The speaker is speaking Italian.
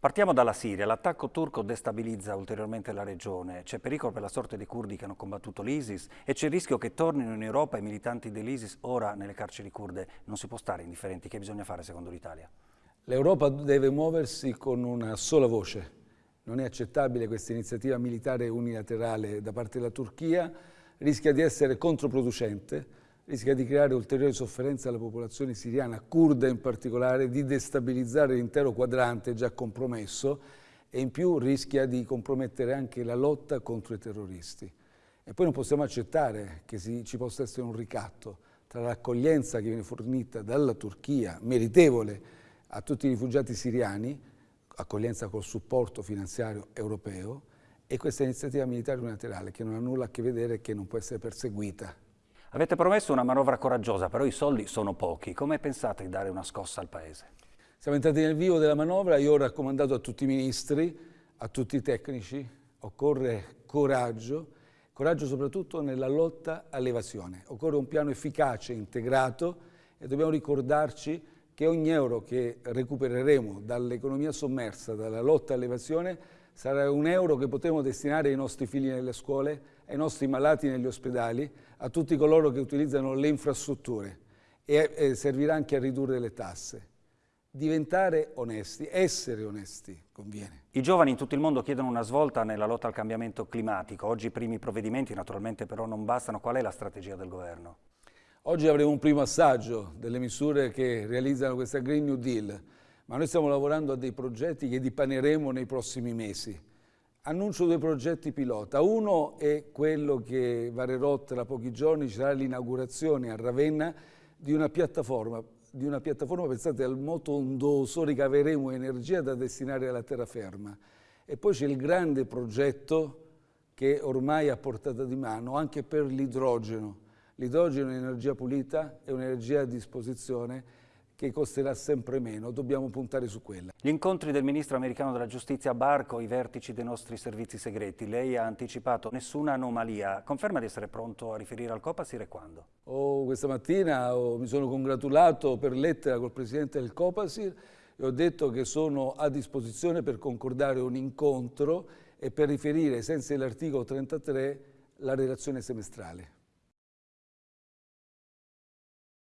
Partiamo dalla Siria. L'attacco turco destabilizza ulteriormente la regione. C'è pericolo per la sorte dei curdi che hanno combattuto l'ISIS e c'è il rischio che tornino in Europa i militanti dell'ISIS ora nelle carceri kurde. Non si può stare indifferenti. Che bisogna fare secondo l'Italia? L'Europa deve muoversi con una sola voce. Non è accettabile questa iniziativa militare unilaterale da parte della Turchia. Rischia di essere controproducente rischia di creare ulteriore sofferenza alla popolazione siriana, kurda in particolare, di destabilizzare l'intero quadrante già compromesso e in più rischia di compromettere anche la lotta contro i terroristi. E poi non possiamo accettare che si, ci possa essere un ricatto tra l'accoglienza che viene fornita dalla Turchia, meritevole a tutti i rifugiati siriani, accoglienza col supporto finanziario europeo, e questa iniziativa militare unilaterale che non ha nulla a che vedere e che non può essere perseguita Avete promesso una manovra coraggiosa, però i soldi sono pochi. Come pensate di dare una scossa al Paese? Siamo entrati nel vivo della manovra, io ho raccomandato a tutti i ministri, a tutti i tecnici, occorre coraggio, coraggio soprattutto nella lotta all'evasione. Occorre un piano efficace, integrato e dobbiamo ricordarci che ogni euro che recupereremo dall'economia sommersa, dalla lotta all'evasione, sarà un euro che potremo destinare ai nostri figli nelle scuole, ai nostri malati negli ospedali, a tutti coloro che utilizzano le infrastrutture e, servirà anche a ridurre le tasse. Diventare onesti, essere onesti conviene. I giovani in tutto il mondo chiedono una svolta nella lotta al cambiamento climatico. Oggi i primi provvedimenti naturalmente però non bastano. Qual è la strategia del governo? Oggi avremo un primo assaggio delle misure che realizzano questa Green New Deal, ma noi stiamo lavorando a dei progetti che dipaneremo nei prossimi mesi. Annuncio due progetti pilota. Uno è quello che varerò tra pochi giorni, ci sarà l'inaugurazione a Ravenna di una piattaforma, di una piattaforma pensate al moto ondoso, ricaveremo energia da destinare alla terraferma. E poi c'è il grande progetto che ormai è a portata di mano anche per l'idrogeno. L'idrogeno è un'energia pulita, è un'energia a disposizione che costerà sempre meno, dobbiamo puntare su quella. Gli incontri del Ministro americano della Giustizia Barco, i vertici dei nostri servizi segreti, lei ha anticipato nessuna anomalia, conferma di essere pronto a riferire al Copasir e quando? Oh, questa mattina oh, mi sono congratulato per lettera col Presidente del Copasir e ho detto che sono a disposizione per concordare un incontro e per riferire, senza l'articolo 33, la relazione semestrale.